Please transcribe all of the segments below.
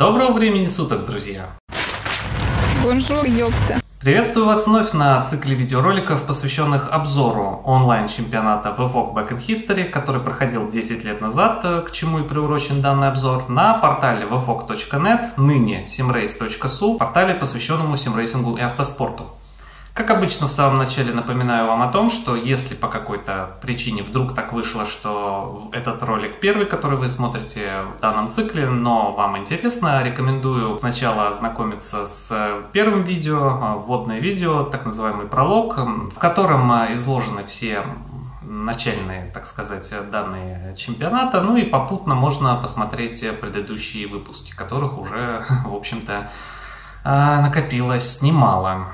Доброго времени суток, друзья! Bonjour, ёпта! Приветствую вас вновь на цикле видеороликов, посвященных обзору онлайн-чемпионата VFOG Back in History, который проходил 10 лет назад, к чему и приурочен данный обзор, на портале vfog.net, ныне simrace.su, портале, посвященному симрейсингу и автоспорту. Как обычно, в самом начале напоминаю вам о том, что если по какой-то причине вдруг так вышло, что этот ролик первый, который вы смотрите в данном цикле, но вам интересно, рекомендую сначала ознакомиться с первым видео, вводное видео, так называемый пролог, в котором изложены все начальные, так сказать, данные чемпионата. Ну и попутно можно посмотреть предыдущие выпуски, которых уже, в общем-то, накопилось немало.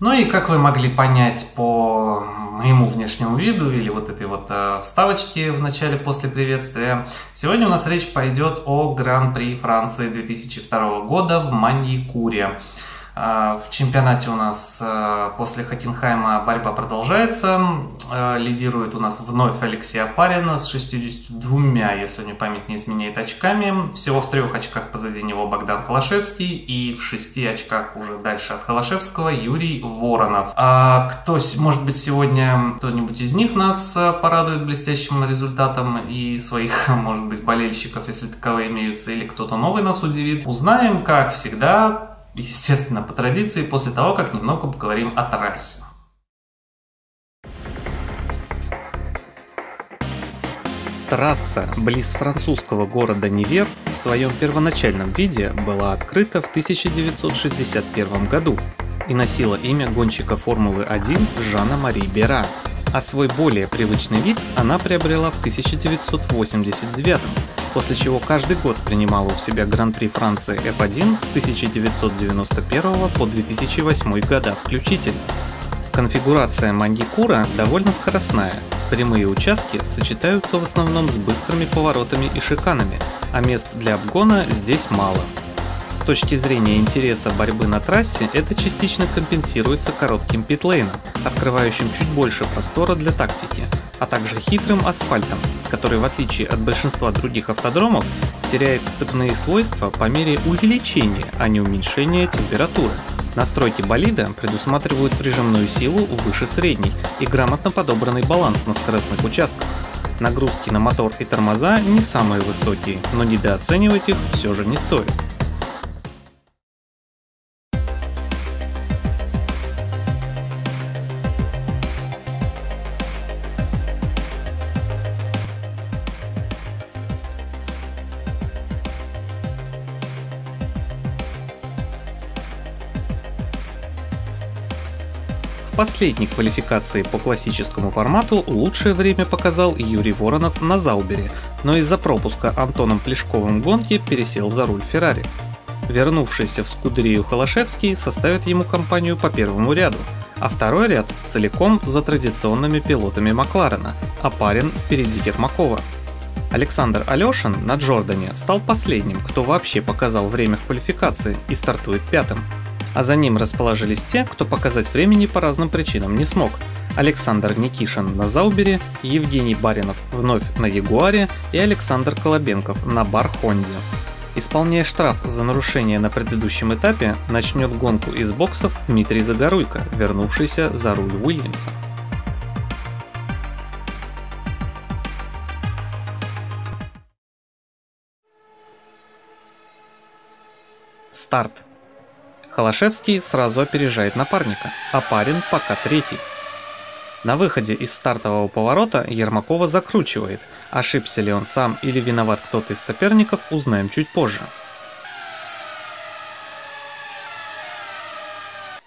Ну и как вы могли понять по моему внешнему виду или вот этой вот э, вставочке в начале после приветствия, сегодня у нас речь пойдет о Гран-при Франции 2002 года в Маньякуре. А, в чемпионате у нас а, после Хокенхайма борьба продолжается. А, лидирует у нас вновь Алексей Апарин с 62, если мне память не изменяет, очками. Всего в трех очках позади него Богдан Холошевский и в шести очках уже дальше от Холошевского Юрий Воронов. А кто, может быть, сегодня кто-нибудь из них нас порадует блестящим результатом и своих, может быть, болельщиков, если таковые имеются, или кто-то новый нас удивит, узнаем, как всегда, естественно, по традиции, после того, как немного поговорим о трассе. Трасса близ французского города Нивер в своем первоначальном виде была открыта в 1961 году и носила имя гонщика Формулы-1 Жана-Мари Бера, а свой более привычный вид она приобрела в 1989 после чего каждый год принимала у себя Гран-при Франции F1 с 1991 по 2008 года включительно. Конфигурация Мандикура довольно скоростная, прямые участки сочетаются в основном с быстрыми поворотами и шиканами, а мест для обгона здесь мало. С точки зрения интереса борьбы на трассе, это частично компенсируется коротким питлейном, открывающим чуть больше простора для тактики, а также хитрым асфальтом, который в отличие от большинства других автодромов теряет сцепные свойства по мере увеличения, а не уменьшения температуры. Настройки болида предусматривают прижимную силу выше средней и грамотно подобранный баланс на скоростных участках. Нагрузки на мотор и тормоза не самые высокие, но недооценивать их все же не стоит. Последней квалификации по классическому формату лучшее время показал Юрий Воронов на Заубере, но из-за пропуска Антоном Плешковым гонки пересел за руль Феррари. Вернувшийся в Скудерию Холошевский составит ему компанию по первому ряду, а второй ряд целиком за традиционными пилотами Макларена, а парень впереди Ермакова. Александр Алешин на Джордане стал последним, кто вообще показал время в квалификации и стартует пятым а за ним расположились те, кто показать времени по разным причинам не смог. Александр Никишин на Заубере, Евгений Баринов вновь на Ягуаре и Александр Колобенков на Бар Хонде. Исполняя штраф за нарушение на предыдущем этапе, начнет гонку из боксов Дмитрий Загоруйко, вернувшийся за руль Уильямса. Старт. Холошевский сразу опережает напарника, а парень пока третий. На выходе из стартового поворота Ермакова закручивает. Ошибся ли он сам или виноват кто-то из соперников, узнаем чуть позже.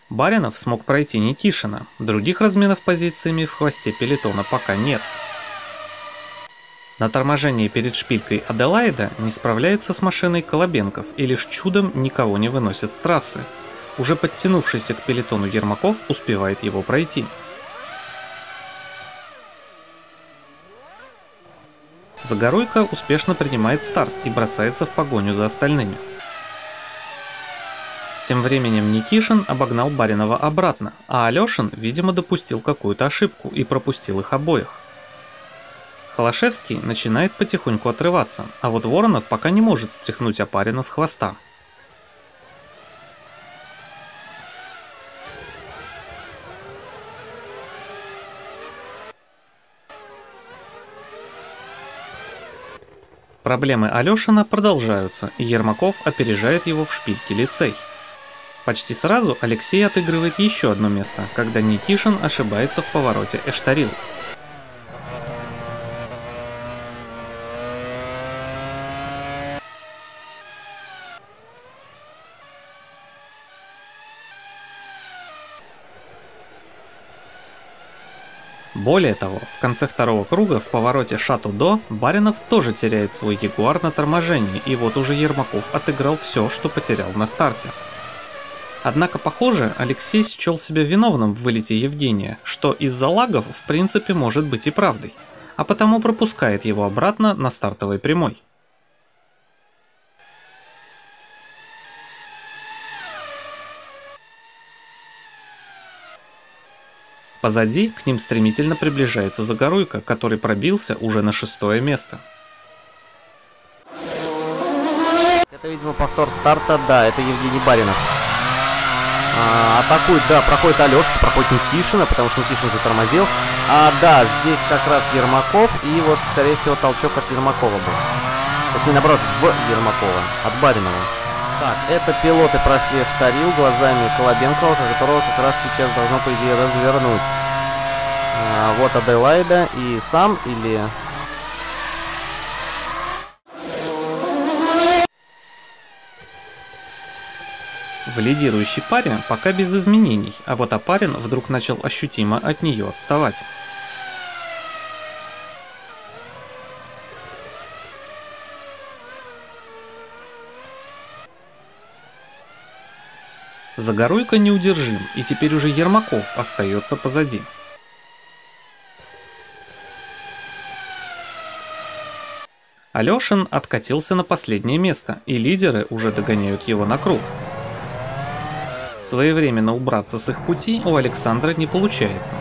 Баринов смог пройти Никишина, других разменов позициями в хвосте пелетона пока нет. На торможении перед шпилькой Аделаида не справляется с машиной Колобенков и лишь чудом никого не выносит с трассы. Уже подтянувшийся к пелетону Ермаков успевает его пройти. Загоруйко успешно принимает старт и бросается в погоню за остальными. Тем временем Никишин обогнал Баринова обратно, а Алешин, видимо, допустил какую-то ошибку и пропустил их обоих. Холошевский начинает потихоньку отрываться, а вот Воронов пока не может стряхнуть Апарина с хвоста. Проблемы Алешина продолжаются, и Ермаков опережает его в шпильке лицей. Почти сразу Алексей отыгрывает еще одно место, когда Никишин ошибается в повороте Эштарил. Более того, в конце второго круга в повороте Шату-До Баринов тоже теряет свой Ягуар на торможении, и вот уже Ермаков отыграл все, что потерял на старте. Однако, похоже, Алексей счел себя виновным в вылете Евгения, что из-за лагов в принципе может быть и правдой, а потому пропускает его обратно на стартовой прямой. Позади к ним стремительно приближается Загоруйка, который пробился уже на шестое место. Это, видимо, повтор старта, да, это Евгений Баринов. А, атакует, да, проходит Алеша, проходит Никишина, потому что Никишин затормозил. А, да, здесь как раз Ермаков, и вот, скорее всего, толчок от Ермакова был. Точнее, наоборот, в Ермакова, от Баринова. Так, это пилоты прошли в Тарил глазами Колобенкова, которого как раз сейчас должно, по идее, развернуть. А, вот Аделайда и сам или... В лидирующей паре пока без изменений, а вот Апарин вдруг начал ощутимо от нее отставать. Загоруйка неудержим, и теперь уже Ермаков остается позади. Алешин откатился на последнее место, и лидеры уже догоняют его на круг. Своевременно убраться с их пути у Александра не получается.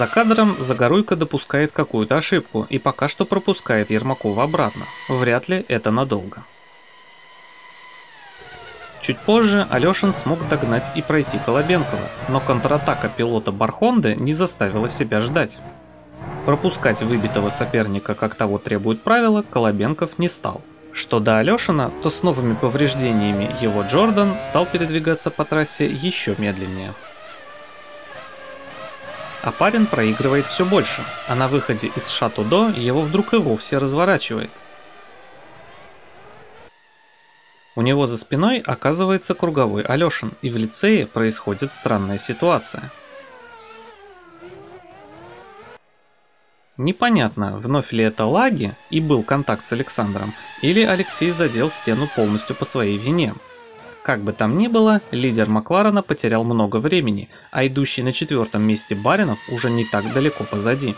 За кадром Загоруйка допускает какую-то ошибку и пока что пропускает Ермакова обратно. Вряд ли это надолго. Чуть позже Алешин смог догнать и пройти Колобенкова, но контратака пилота Бархонды не заставила себя ждать. Пропускать выбитого соперника, как того требует правила, Колобенков не стал. Что до Алешина, то с новыми повреждениями его Джордан стал передвигаться по трассе еще медленнее. А парень проигрывает все больше, а на выходе из Шатудо его вдруг и вовсе разворачивает. У него за спиной оказывается круговой Алешин, и в лицее происходит странная ситуация. Непонятно, вновь ли это лаги и был контакт с Александром, или Алексей задел стену полностью по своей вине. Как бы там ни было, лидер Макларена потерял много времени, а идущий на четвертом месте Баринов уже не так далеко позади.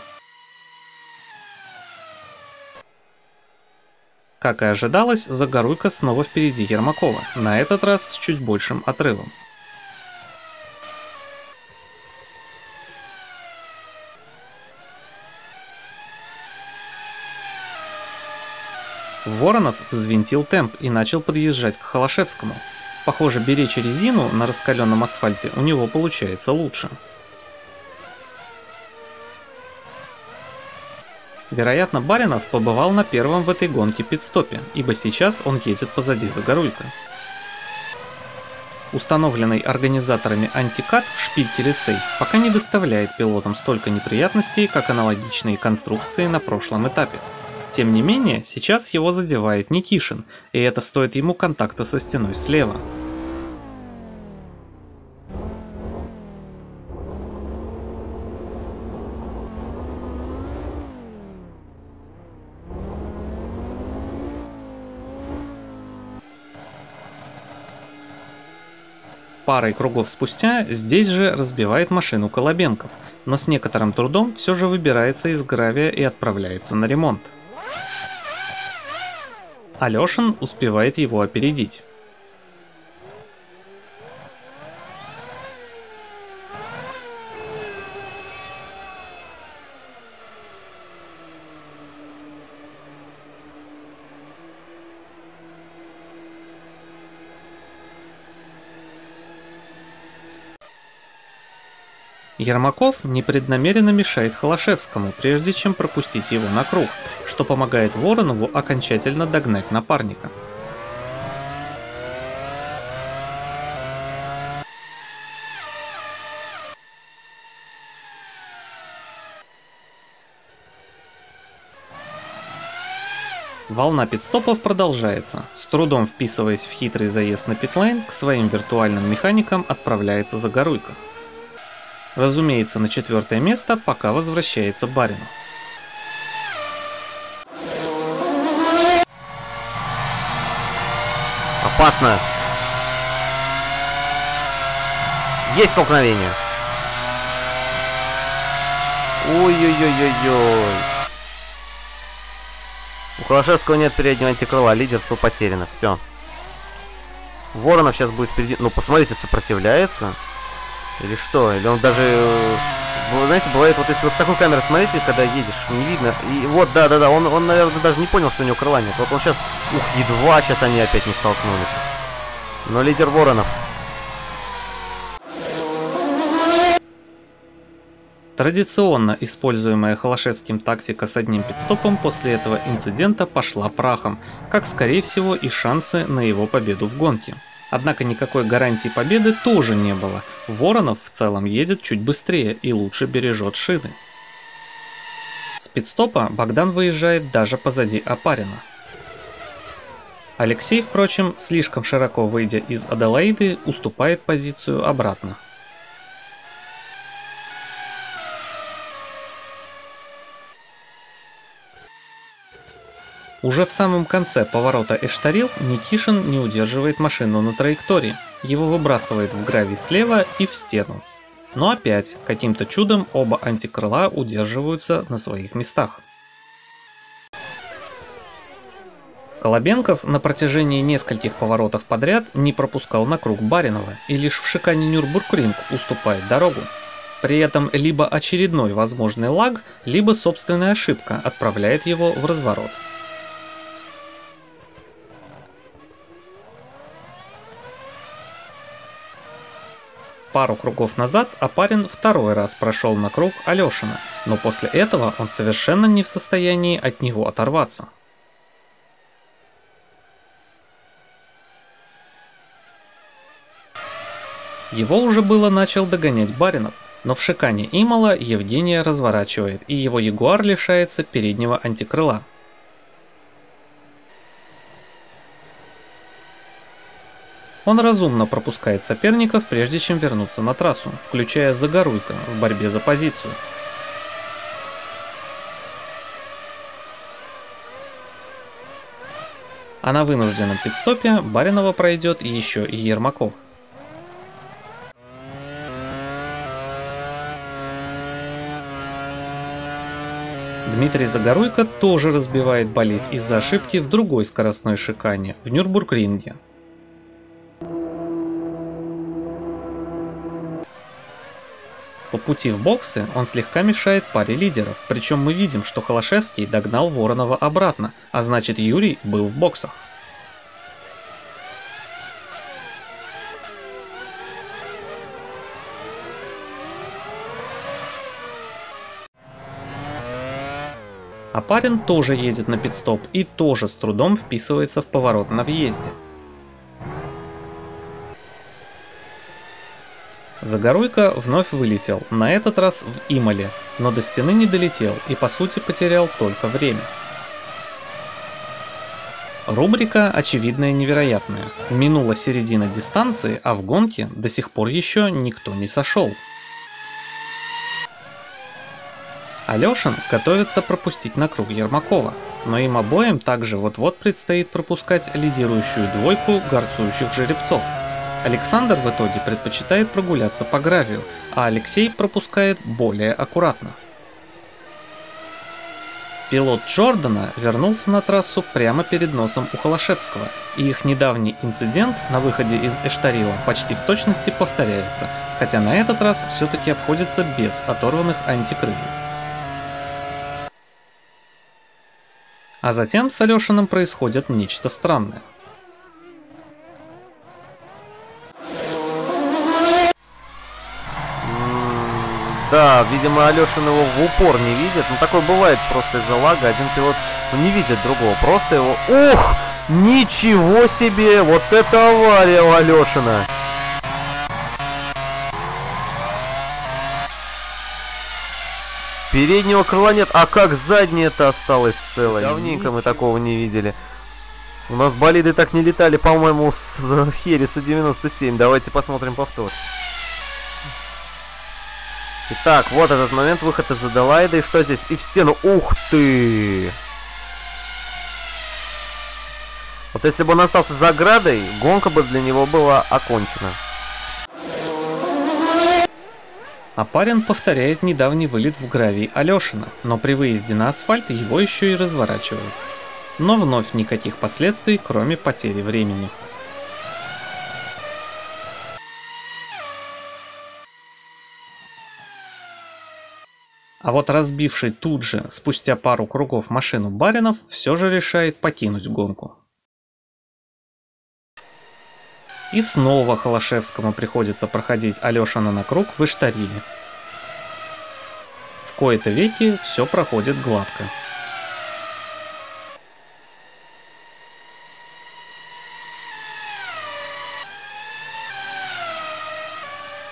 Как и ожидалось, Загоруйка снова впереди Ермакова, на этот раз с чуть большим отрывом. Воронов взвинтил темп и начал подъезжать к Холошевскому. Похоже, беречь резину на раскаленном асфальте у него получается лучше. Вероятно, Баринов побывал на первом в этой гонке пидстопе, ибо сейчас он едет позади Загоруйка. Установленный организаторами антикат в шпильке лицей пока не доставляет пилотам столько неприятностей, как аналогичные конструкции на прошлом этапе. Тем не менее, сейчас его задевает Никишин, и это стоит ему контакта со стеной слева. Парой кругов спустя здесь же разбивает машину Колобенков, но с некоторым трудом все же выбирается из гравия и отправляется на ремонт. Алешин успевает его опередить. Ермаков непреднамеренно мешает Холошевскому, прежде чем пропустить его на круг, что помогает Воронову окончательно догнать напарника. Волна пидстопов продолжается. С трудом вписываясь в хитрый заезд на питлайн, к своим виртуальным механикам отправляется Загоруйко. Разумеется, на четвертое место пока возвращается Баринов. Опасно. Есть столкновение. Ой-ой-ой-ой-ой. У Холошевского нет переднего антикрыла, лидерство потеряно, все. Воронов сейчас будет впереди. Ну, посмотрите, сопротивляется. Или что? Или он даже... э, знаете, бывает, вот если вот такую камеру смотрите, когда едешь, не видно. И вот, да-да-да, он, он, наверное, даже не понял, что у него крыла нет. Вот он сейчас... Ух, едва сейчас они опять не столкнулись. Но лидер Воронов. Традиционно используемая Холошевским тактика с одним пидстопом после этого инцидента пошла прахом, как скорее всего и шансы на его победу в гонке. Однако никакой гарантии победы тоже не было. Воронов в целом едет чуть быстрее и лучше бережет шины. С пидстопа Богдан выезжает даже позади Апарина. Алексей, впрочем, слишком широко выйдя из Аделаиды, уступает позицию обратно. Уже в самом конце поворота Эштарил Никишин не удерживает машину на траектории. Его выбрасывает в гравий слева и в стену. Но опять, каким-то чудом оба антикрыла удерживаются на своих местах. Колобенков на протяжении нескольких поворотов подряд не пропускал на круг Баринова и лишь в шикане Нюрбургринг уступает дорогу. При этом либо очередной возможный лаг, либо собственная ошибка отправляет его в разворот. Пару кругов назад Апарин второй раз прошел на круг Алешина, но после этого он совершенно не в состоянии от него оторваться. Его уже было начал догонять Баринов, но в шикане Имала Евгения разворачивает, и его Ягуар лишается переднего антикрыла. Он разумно пропускает соперников, прежде чем вернуться на трассу, включая Загоруйко в борьбе за позицию. А на вынужденном пидстопе Баринова пройдет еще и Ермаков. Дмитрий Загоруйко тоже разбивает болид из-за ошибки в другой скоростной шикане, в Нюрбургринге. По пути в боксы он слегка мешает паре лидеров, причем мы видим, что Холошевский догнал Воронова обратно, а значит Юрий был в боксах. А парень тоже едет на пидстоп и тоже с трудом вписывается в поворот на въезде. Загоруйко вновь вылетел, на этот раз в Имале, но до стены не долетел и по сути потерял только время. Рубрика очевидная невероятная. Минула середина дистанции, а в гонке до сих пор еще никто не сошел. Алешин готовится пропустить на круг Ермакова, но им обоим также вот-вот предстоит пропускать лидирующую двойку горцующих жеребцов. Александр в итоге предпочитает прогуляться по гравию, а Алексей пропускает более аккуратно. Пилот Джордана вернулся на трассу прямо перед носом у Холошевского, и их недавний инцидент на выходе из Эштарила почти в точности повторяется, хотя на этот раз все-таки обходится без оторванных антикрыльев. А затем с Алешиным происходит нечто странное. Да, видимо, Алешин его в упор не видит. Ну, такое бывает просто из-за лага. Один пилот ну, не видит другого. Просто его... Ух! Ничего себе! Вот это авария у Алешина! Переднего крыла нет, а как заднее-то осталось целое? Давненько мы такого не видели. У нас болиды так не летали, по-моему, с Хереса 97. Давайте посмотрим повтор. Итак, вот этот момент, выход из Аделаида. И что здесь? И в стену. Ух ты! Вот если бы он остался за оградой, гонка бы для него была окончена. Апарин повторяет недавний вылет в гравий Алешина, но при выезде на асфальт его еще и разворачивают. Но вновь никаких последствий, кроме потери времени. А вот разбивший тут же, спустя пару кругов машину Баринов, все же решает покинуть гонку. И снова Холошевскому приходится проходить Алешина на круг в Иштариле. В кои-то веки все проходит гладко.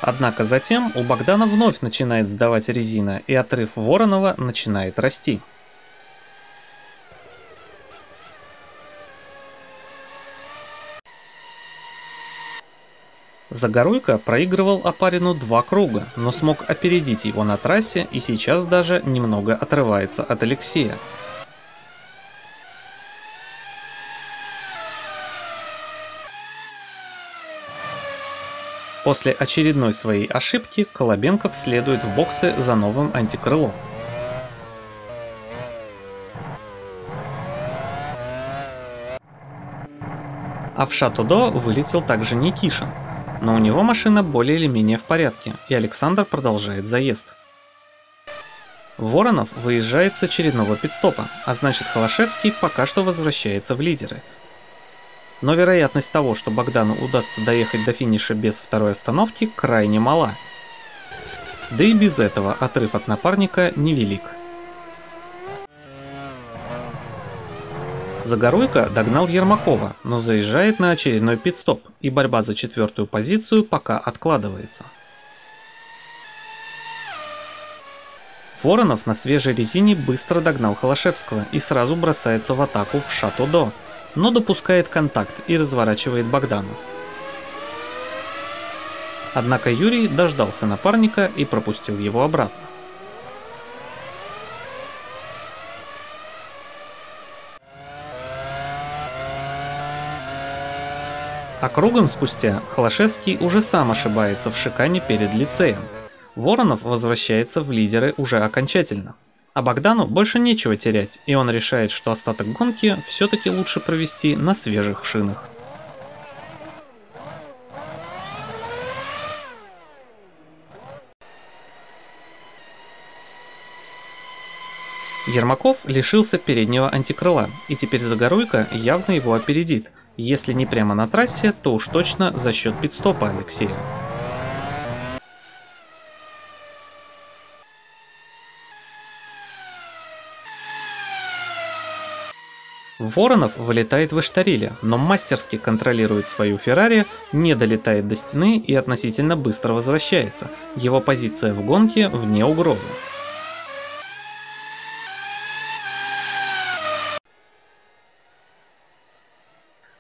Однако затем у Богдана вновь начинает сдавать резина, и отрыв Воронова начинает расти. Загоруйко проигрывал Апарину два круга, но смог опередить его на трассе и сейчас даже немного отрывается от Алексея. После очередной своей ошибки Колобенков следует в боксы за новым антикрылом. А в Шатудо вылетел также Никишин, но у него машина более или менее в порядке, и Александр продолжает заезд. Воронов выезжает с очередного пидстопа, а значит Холошевский пока что возвращается в лидеры, но вероятность того, что Богдану удастся доехать до финиша без второй остановки, крайне мала. Да и без этого отрыв от напарника невелик. Загоруйко догнал Ермакова, но заезжает на очередной пидстоп, и борьба за четвертую позицию пока откладывается. Воронов на свежей резине быстро догнал Холошевского и сразу бросается в атаку в Шато-До, но допускает контакт и разворачивает Богдану. Однако Юрий дождался напарника и пропустил его обратно. А кругом спустя Холошевский уже сам ошибается в шикане перед лицеем. Воронов возвращается в лидеры уже окончательно. А Богдану больше нечего терять, и он решает, что остаток гонки все-таки лучше провести на свежих шинах. Ермаков лишился переднего антикрыла, и теперь Загоруйко явно его опередит, если не прямо на трассе, то уж точно за счет пидстопа Алексея. Воронов вылетает в Эштариле, но мастерски контролирует свою Феррари, не долетает до стены и относительно быстро возвращается. Его позиция в гонке вне угрозы.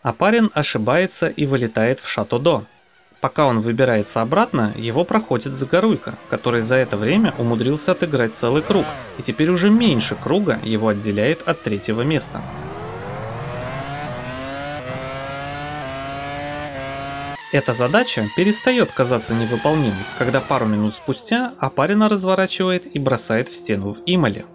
Апарин ошибается и вылетает в Шато-До. Пока он выбирается обратно, его проходит Загоруйка, который за это время умудрился отыграть целый круг, и теперь уже меньше круга его отделяет от третьего места. Эта задача перестает казаться невыполнимой, когда пару минут спустя Апарина разворачивает и бросает в стену в Имале.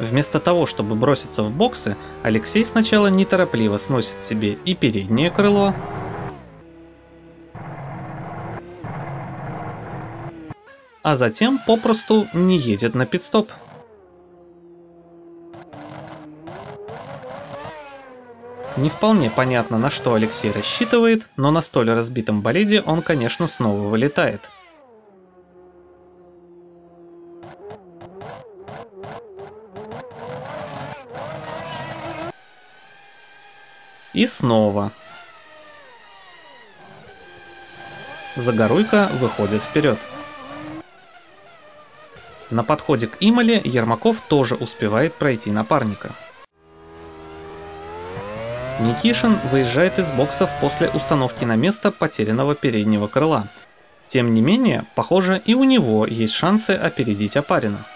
Вместо того, чтобы броситься в боксы, Алексей сначала неторопливо сносит себе и переднее крыло, а затем попросту не едет на пидстоп. Не вполне понятно, на что Алексей рассчитывает, но на столь разбитом болиде он, конечно, снова вылетает. И снова. Загоруйка выходит вперед. На подходе к Имале Ермаков тоже успевает пройти напарника. Никишин выезжает из боксов после установки на место потерянного переднего крыла. Тем не менее, похоже, и у него есть шансы опередить Апарина.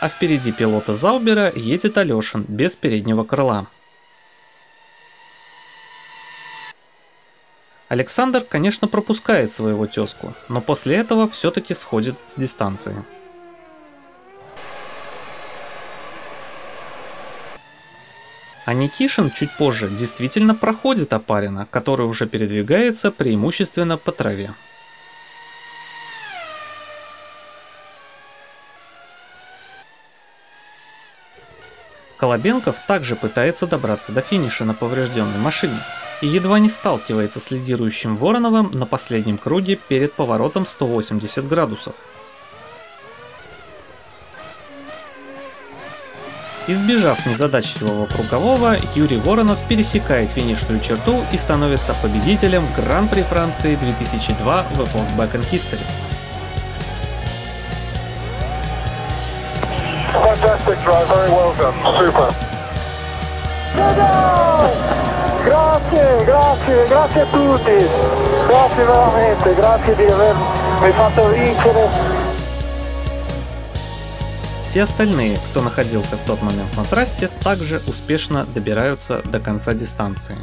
А впереди пилота Заубера едет Алешин без переднего крыла. Александр, конечно, пропускает своего тезку, но после этого все-таки сходит с дистанции. А Никишин чуть позже действительно проходит Апарина, который уже передвигается преимущественно по траве. Колобенков также пытается добраться до финиша на поврежденной машине и едва не сталкивается с лидирующим Вороновым на последнем круге перед поворотом 180 градусов. Избежав незадачливого кругового, Юрий Воронов пересекает финишную черту и становится победителем Гран-при Франции 2002 в F1 Back in History. Grazie, grazie, grazie a tutti. Grazie veramente, grazie di avermi fatto vincere. Все остальные, кто находился в тот момент на трассе, также успешно добираются до конца дистанции.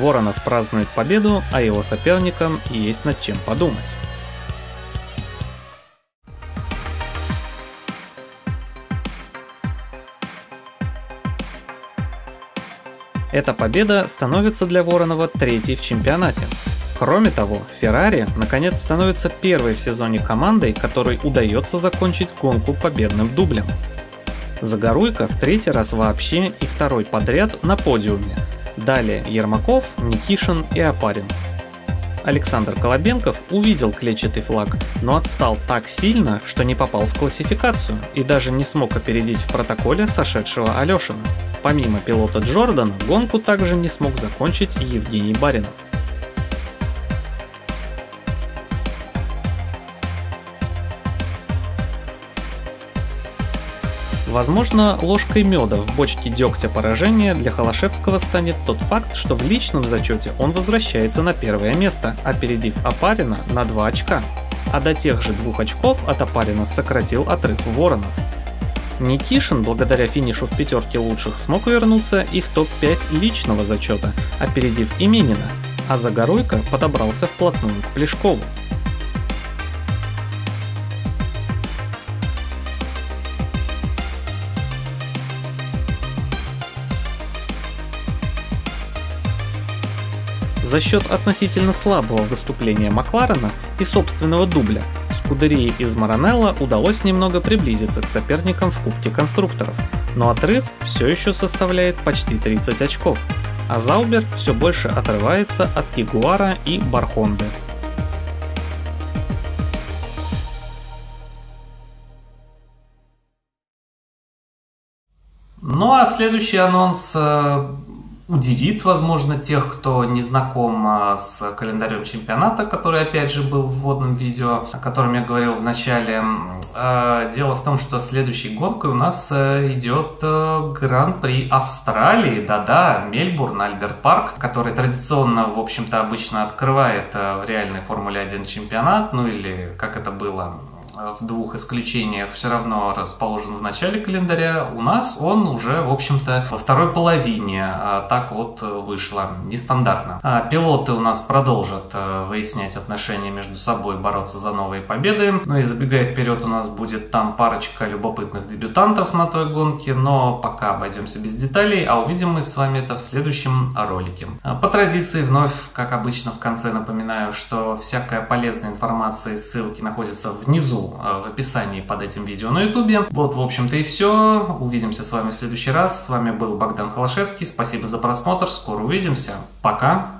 Воронов празднует победу, а его соперникам есть над чем подумать. Эта победа становится для Воронова третьей в чемпионате. Кроме того, Феррари наконец становится первой в сезоне командой, которой удается закончить гонку победным дублем. Загоруйка в третий раз вообще и второй подряд на подиуме. Далее Ермаков, Никишин и Апарин. Александр Колобенков увидел клетчатый флаг, но отстал так сильно, что не попал в классификацию и даже не смог опередить в протоколе сошедшего Алешина. Помимо пилота Джордана, гонку также не смог закончить Евгений Баринов. Возможно, ложкой меда в бочке дегтя поражения для Холошевского станет тот факт, что в личном зачете он возвращается на первое место, опередив Апарина на 2 очка. А до тех же двух очков от Апарина сократил отрыв Воронов. Никишин, благодаря финишу в пятерке лучших, смог вернуться и в топ-5 личного зачета, опередив Именина, а Загоруйко подобрался вплотную к Плешкову. За счет относительно слабого выступления Макларена и собственного дубля, Скудерии из Маранелла удалось немного приблизиться к соперникам в Кубке конструкторов, но отрыв все еще составляет почти 30 очков, а Заубер все больше отрывается от Кигуара и Бархонды. Ну а следующий анонс э, удивит, возможно, тех, кто не знаком а, с календарем чемпионата, который, опять же, был в вводном видео, о котором я говорил в начале. А, дело в том, что следующей гонкой у нас э, идет э, Гран-при Австралии, да-да, Мельбурн, Альберт Парк, который традиционно, в общем-то, обычно открывает э, в реальной Формуле 1 чемпионат, ну или как это было в двух исключениях все равно расположен в начале календаря, у нас он уже, в общем-то, во второй половине. А так вот вышло нестандартно. А пилоты у нас продолжат э, выяснять отношения между собой, бороться за новые победы. Ну и забегая вперед, у нас будет там парочка любопытных дебютантов на той гонке, но пока обойдемся без деталей, а увидим мы с вами это в следующем ролике. А по традиции, вновь, как обычно, в конце напоминаю, что всякая полезная информация и ссылки находятся внизу э, в описании под этим видео на ютубе. Вот, в общем-то и все. Увидимся с вами в следующий раз. С вами был Богдан Холошевский. Спасибо за просмотр. Скоро увидимся. Пока.